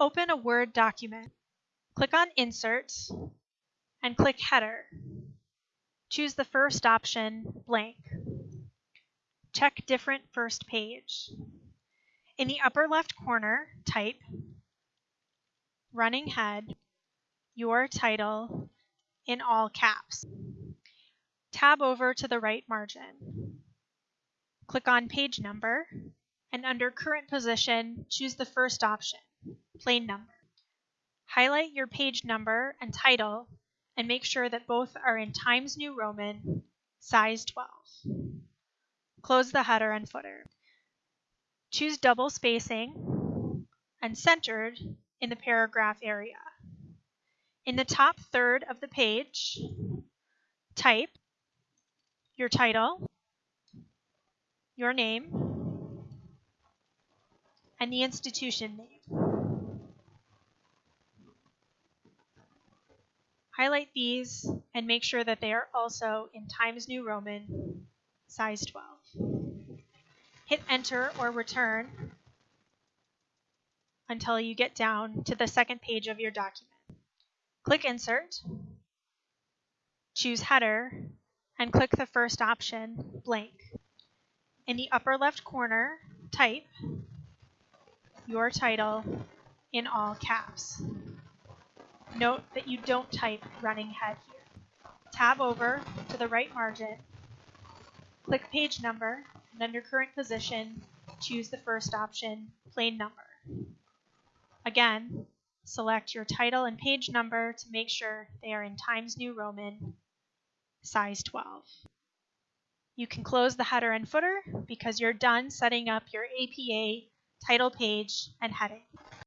Open a Word document. Click on Insert and click Header. Choose the first option, Blank. Check Different First Page. In the upper left corner, type Running Head, your title in all caps. Tab over to the right margin. Click on Page Number and under Current Position, choose the first option, Plain Number. Highlight your page number and title and make sure that both are in Times New Roman, size 12. Close the header and footer. Choose double spacing and centered in the paragraph area. In the top third of the page, type your title, your name, and the institution name. Highlight these and make sure that they are also in Times New Roman, size 12. Hit enter or return until you get down to the second page of your document. Click Insert, choose Header, and click the first option, Blank. In the upper left corner, type your title in all caps. Note that you don't type running head here. Tab over to the right margin, click page number, and under current position, choose the first option, plain number. Again, select your title and page number to make sure they are in Times New Roman, size 12. You can close the header and footer because you're done setting up your APA title page and heading.